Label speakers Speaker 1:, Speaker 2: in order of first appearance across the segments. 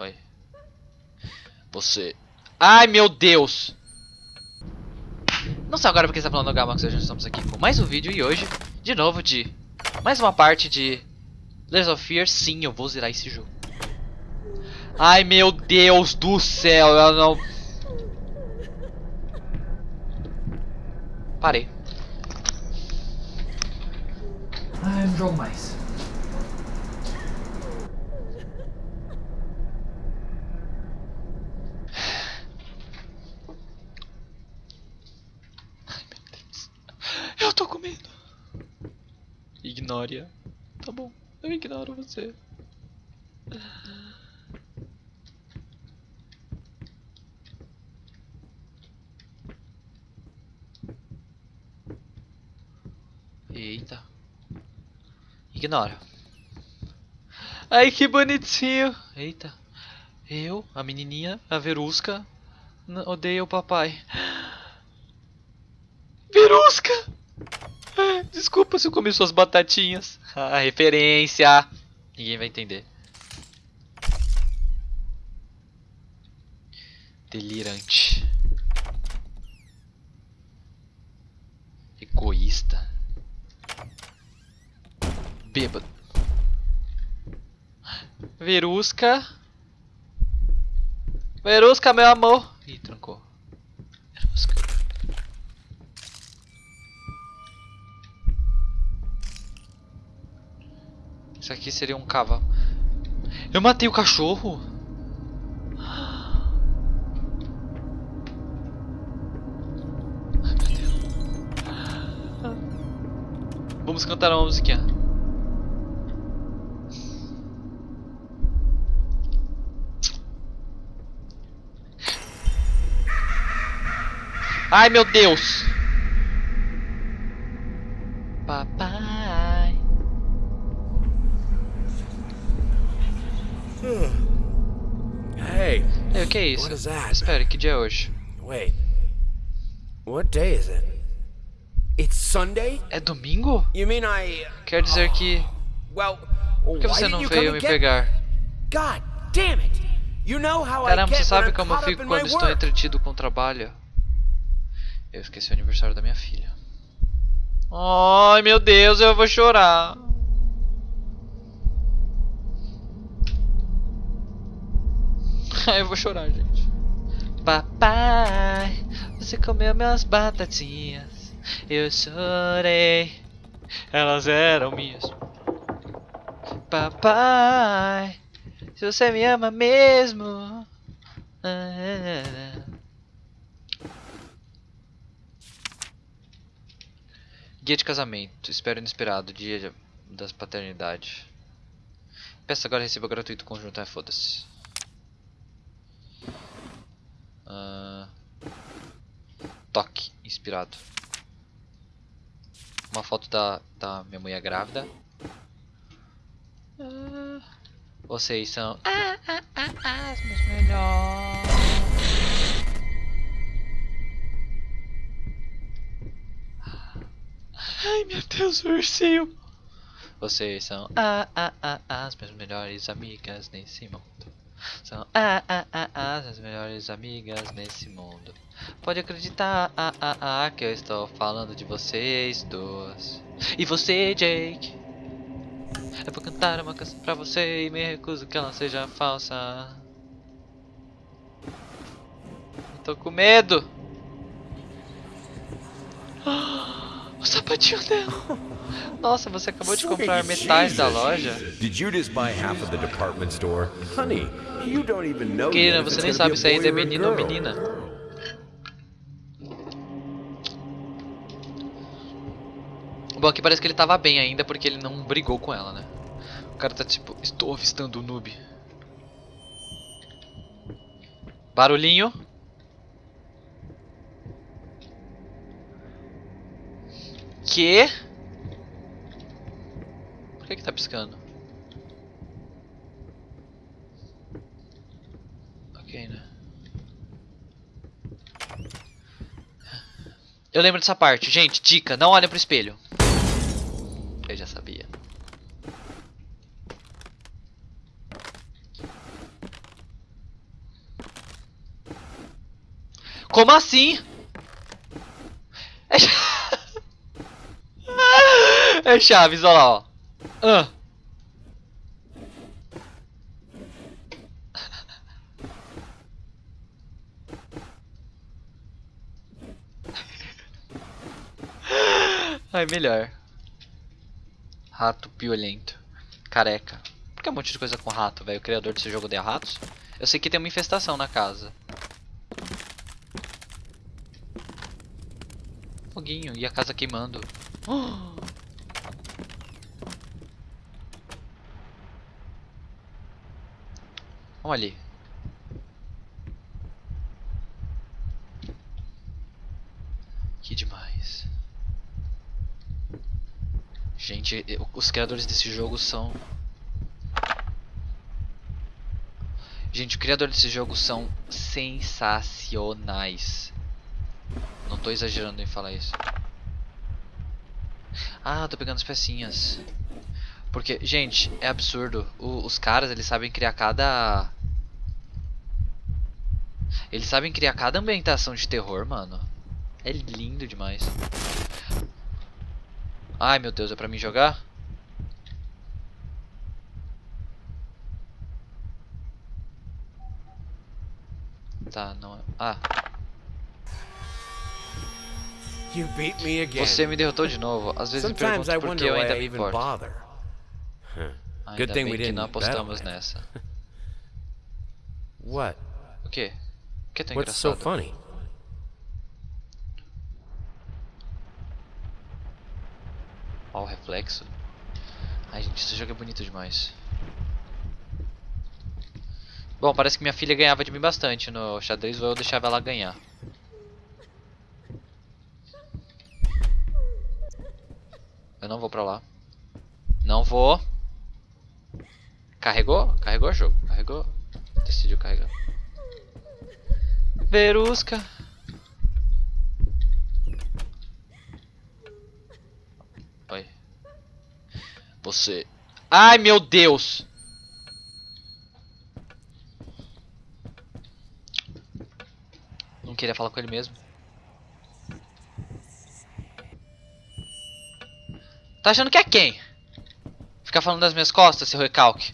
Speaker 1: Oi. Você. Ai, meu Deus! Não sei agora porque está falando Gamax, hoje estamos aqui com mais um vídeo e hoje, de novo, de mais uma parte de Layers of Fear. Sim, eu vou zerar esse jogo. Ai, meu Deus do céu, eu não... Parei.
Speaker 2: Ai, não jogo mais.
Speaker 1: Eu tô com medo. Ignore-a. Tá bom, eu ignoro você. Eita. Ignora. Ai, que bonitinho. Eita. Eu, a menininha, a Verusca, odeio o papai. Verusca! Desculpa se eu comi suas batatinhas. Ah, referência. Ninguém vai entender. Delirante. Egoísta. Bêbado. Verusca. Verusca, meu amor. Ih, trancou. Aqui seria um cavalo. Eu matei o cachorro? Ai, meu Deus. Vamos cantar uma musiquinha. Ai, meu Deus. Que é isso? Espera, que dia é hoje?
Speaker 3: wait. What day is it? It's Sunday?
Speaker 1: É domingo?
Speaker 3: You mean I
Speaker 1: Quer dizer que.
Speaker 3: well,
Speaker 1: Por que você não veio me pegar?
Speaker 3: God damn it. You know how
Speaker 1: Caramba, você sabe como eu fico quando estou entretido com o trabalho? Eu esqueci o aniversário da minha filha. Ai, meu Deus, eu vou chorar. Ai, eu vou chorar, gente. Papai, você comeu minhas batatinhas. Eu chorei. Elas eram minhas. Papai, se você me ama mesmo. Ah. Guia de casamento. Espero inesperado. Dia das paternidades. Peça agora receba gratuito conjunto. Ah, foda-se. Ah. toque. Inspirado. Uma foto da, da minha mulher grávida. Ah, vocês são ah, ah, ah, ah, os meus melhores. Ai meu Deus, o ursinho. Vocês são ah, ah, ah, ah, as minhas melhores amigas nesse mundo. São ah, ah, ah, ah, as melhores amigas nesse mundo. Pode acreditar ah, ah, ah, que eu estou falando de vocês duas. E você, Jake? Eu vou cantar uma canção pra você e me recuso que ela seja falsa. Tô com medo. O sapatinho dela. Nossa, você acabou de comprar metade da loja?
Speaker 4: Did you just buy half of the department store? Honey, you don't even know
Speaker 1: Querida, você nem sabe se ainda é menino ou menina. Bom, aqui parece que ele tava bem ainda porque ele não brigou com ela, né? O cara tá tipo, estou avistando o noob. Barulhinho. que... Por que que tá piscando? Ok, né? Eu lembro dessa parte. Gente, dica, não olhem pro espelho. Eu já sabia. Como assim? É Chaves, olha lá, ó. Ah. Ai, melhor. Rato piolento. Careca. Por que um monte de coisa com rato, velho? O criador desse jogo odeia ratos? Eu sei que tem uma infestação na casa. Foguinho. E a casa queimando. Olha ali. Que demais. Gente, os criadores desse jogo são. Gente, os criadores desse jogo são sensacionais. Não tô exagerando em falar isso. Ah, tô pegando as pecinhas. Porque, gente, é absurdo. O- os caras, eles sabem criar cada. Eles sabem criar cada ambientação de terror, mano. É lindo demais. Ai meu Deus, é pra mim jogar? Tá, não é. Ah,
Speaker 4: You beat me again.
Speaker 1: você me derrotou de novo. Às vezes me
Speaker 4: Sometimes I
Speaker 1: pergunto por que eu ainda me importo. Ainda
Speaker 4: Good thing
Speaker 1: bem
Speaker 4: we
Speaker 1: que
Speaker 4: didn't
Speaker 1: não apostamos nessa.
Speaker 4: What?
Speaker 1: O quê? Que tão
Speaker 4: What's so funny?
Speaker 1: Ó, o reflexo. Ai, gente, esse jogo é bonito demais. Bom, parece que minha filha ganhava de mim bastante no xadrez, ou eu deixava ela ganhar. Eu não vou pra lá. Não vou. Carregou? Carregou o jogo. Carregou. Decidiu carregar. Verusca. Oi. Você. Ai, meu Deus! Não queria falar com ele mesmo. Tá achando que é quem? Ficar falando das minhas costas, seu recalque.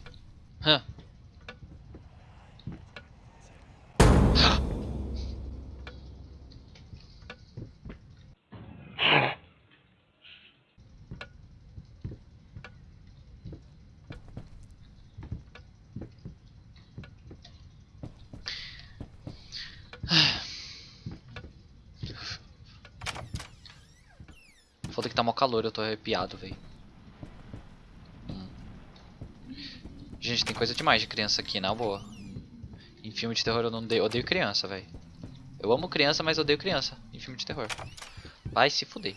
Speaker 1: Hã? Foda que tá mó calor, eu tô arrepiado, velho. Hum. Gente, tem coisa demais de criança aqui, na boa. Em filme de terror eu não odeio, odeio criança, velho. Eu amo criança, mas odeio criança em filme de terror. Vai se fuder.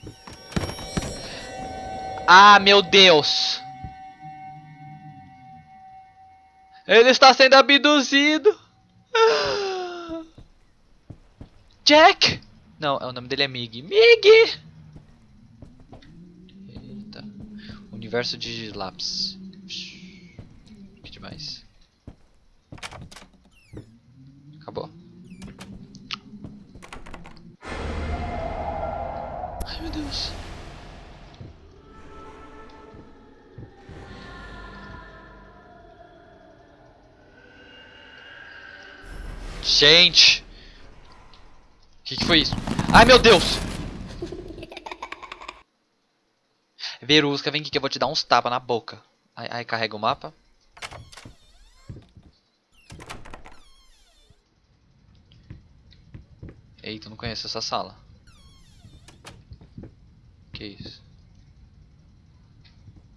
Speaker 1: Ah, meu Deus! Ele está sendo abduzido! Jack! Não, o nome dele é Mig. Mig! Eita. Universo de lápis. Que demais. Acabou. Ai meu Deus. Gente! O que, que foi isso? Ai meu Deus! Verusca, vem aqui que eu vou te dar uns tapas na boca. Ai, ai, carrega o mapa. Eita, não conheço essa sala. Que isso?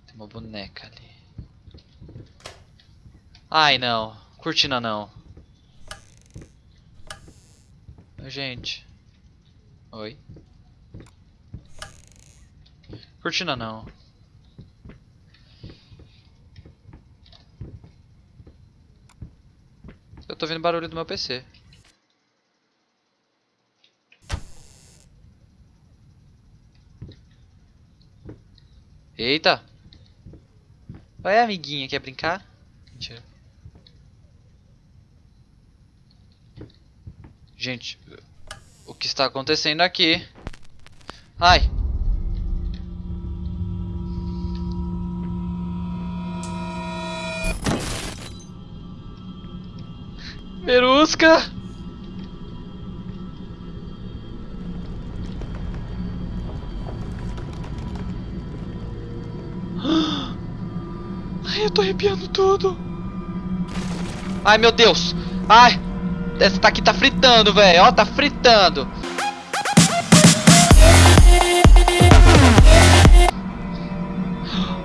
Speaker 1: Tem uma boneca ali. Ai não, cortina não. Gente. Oi. Cortina não. Eu tô vendo barulho do meu PC. Eita! Vai, amiguinha, quer brincar? Mentira. Gente. que está acontecendo aqui? Ai. Perusca! Ai, eu tô arrepiando tudo. Ai, meu Deus. Ai, essa tá aqui tá fritando, velho. Ó, tá fritando.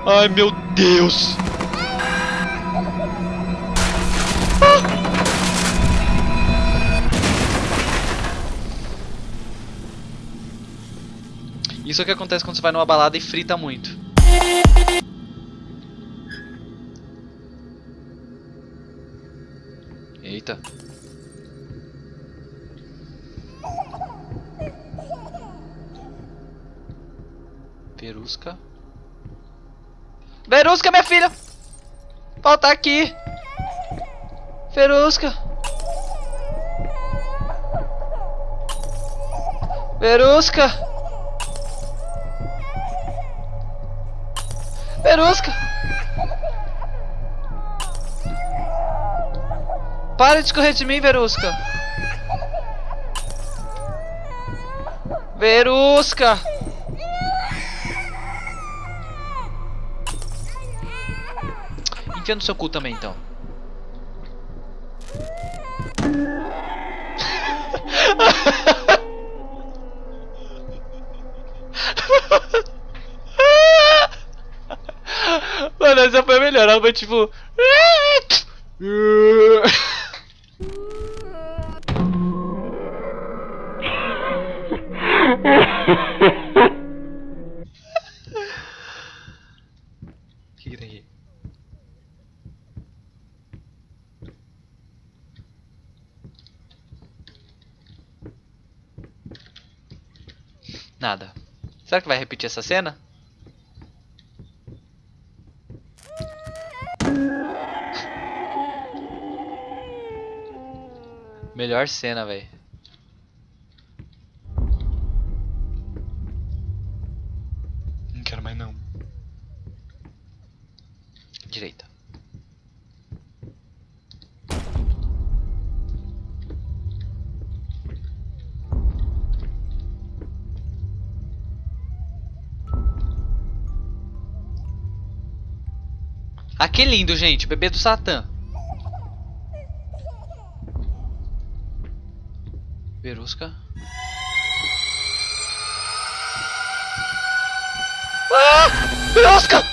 Speaker 1: Ai, meu Deus. Isso é o que acontece quando você vai numa balada e frita muito. Eita. Perusca. Verusca, minha filha! Volta aqui! Verusca! Verusca! Verusca! Para de correr de mim, Verusca! Verusca! Enfia no seu cu também, então. Mano, essa foi melhor. Ela foi tipo. Nada. Será que vai repetir essa cena? Melhor cena, velho. Não quero mais não. Direita. Ah, que lindo, gente. Bebê do Satã. Verusca. Ah! Verusca!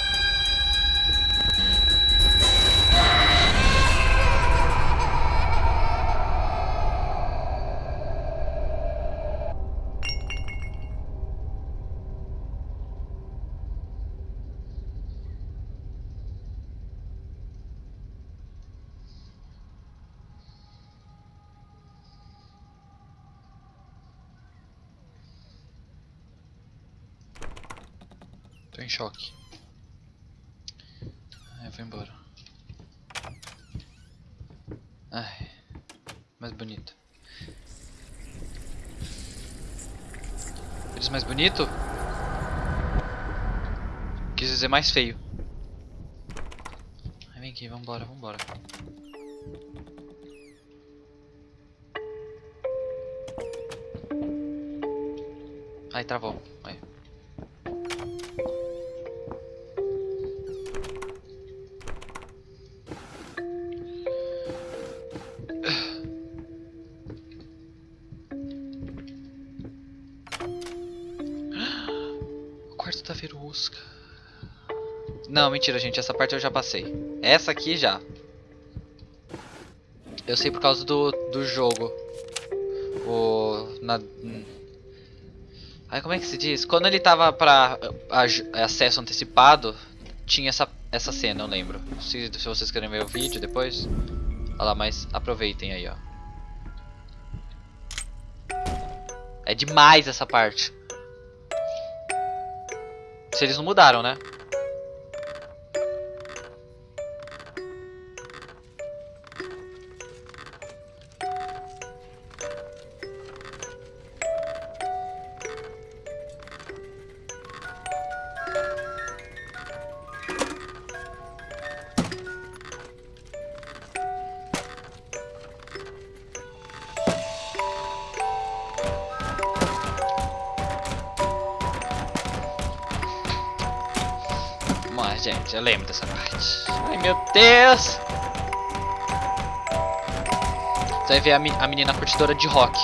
Speaker 1: Tô em choque. Ai, eu vou embora. Ai, mais bonito. Eles mais bonito? Quis dizer mais feio. Vem aqui, vambora, vambora. Ai, travou. Verusca. Não, mentira, gente. Essa parte eu já passei. Essa aqui já. Eu sei por causa do, do jogo. O... Na... Ai, como é que se diz? Quando ele tava pra a- acesso antecipado, tinha essa, essa cena, eu lembro. Se, se vocês querem ver o vídeo depois. Olha lá, mas aproveitem aí, ó. É demais essa parte. Se eles não mudaram, né? Você vai ver a, a menina curtidora de rock.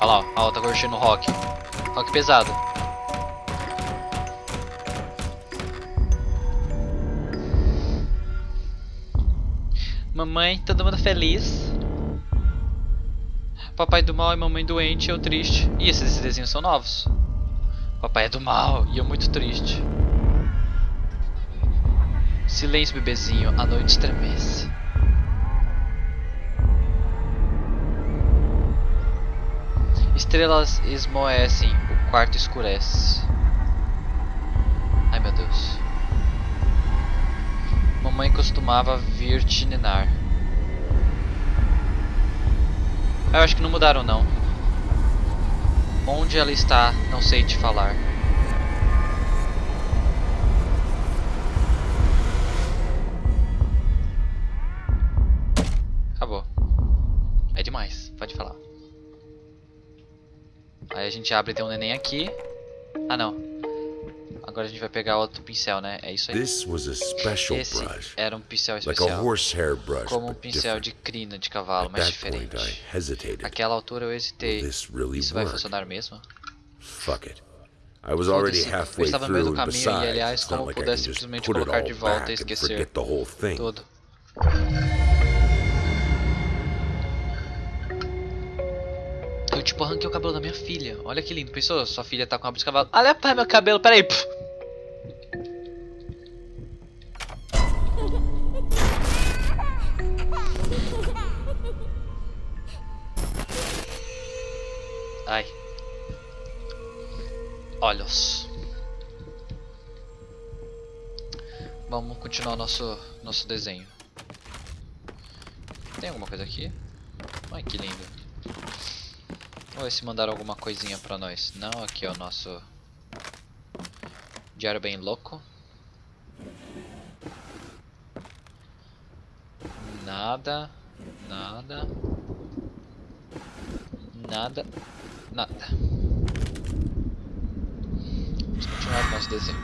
Speaker 1: Olha lá, a outra curtindo rock. Rock pesado. Mamãe, todo mundo feliz. Papai do mal e mamãe doente, eu triste. Ih, esses desenhos são novos. Papai é do mal e eu muito triste. Silêncio, bebezinho, a noite estremece. Estrelas esmoecem, o quarto escurece. Ai meu Deus. Mamãe costumava vir te ninar. Eu acho que não mudaram não. Onde ela está, não sei te falar. Gente abre e tem um neném aqui. Ah não. Agora a gente vai pegar outro pincel, né? É isso aí. Esse era um pincel especial. Como um pincel de crina de cavalo, mas diferente. Naquela altura eu hesitei. Isso vai funcionar mesmo?
Speaker 4: Fuck it. I was already halfway
Speaker 1: estava no meio do
Speaker 4: through, and
Speaker 1: caminho e,
Speaker 4: besides,
Speaker 1: aliás,
Speaker 4: it's not
Speaker 1: como
Speaker 4: like I
Speaker 1: pudesse
Speaker 4: can just
Speaker 1: simplesmente
Speaker 4: put it
Speaker 1: colocar
Speaker 4: all
Speaker 1: de volta e
Speaker 4: back and
Speaker 1: esquecer
Speaker 4: forget the whole thing.
Speaker 1: Tudo. Tipo arranquei o cabelo da minha filha. Olha que lindo. Pensou? Sua filha tá com rabo de cavalo. Olha meu cabelo. Peraí. Pff. Ai. Olhos. Vamos continuar nosso nosso desenho. Tem alguma coisa aqui? Ai, que lindo. Vamos ver se mandaram alguma coisinha pra nós. Não, aqui é o nosso diário bem louco. Nada, nada, nada, nada. Vamos continuar o nosso desenho.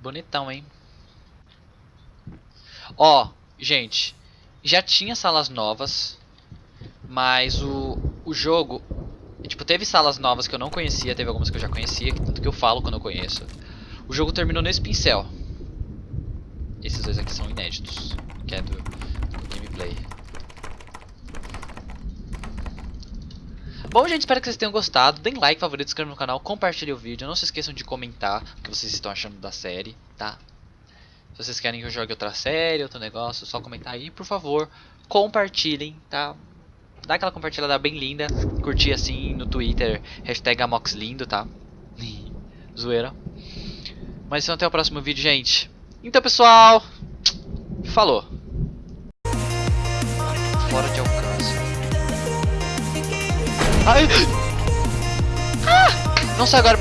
Speaker 1: Bonitão, hein? Ó, gente, já tinha salas novas, mas o, o jogo, tipo, teve salas novas que eu não conhecia, teve algumas que eu já conhecia, que tanto que eu falo quando eu conheço. O jogo terminou nesse pincel. Esses dois aqui são inéditos, que é do, do gameplay. Bom, gente, espero que vocês tenham gostado. Deem like, favorito, inscreva no canal, compartilhem o vídeo. Não se esqueçam de comentar o que vocês estão achando da série, tá? Se vocês querem que eu jogue outra série, outro negócio, só comentar aí, por favor, compartilhem, tá? Dá aquela compartilhada bem linda, curtir assim no Twitter, hashtag AmoxLindo, tá? Zoeira. Mas então até o próximo vídeo, gente. Então, pessoal, falou. Fora de alcance. Ai! Ah! Não sai agora.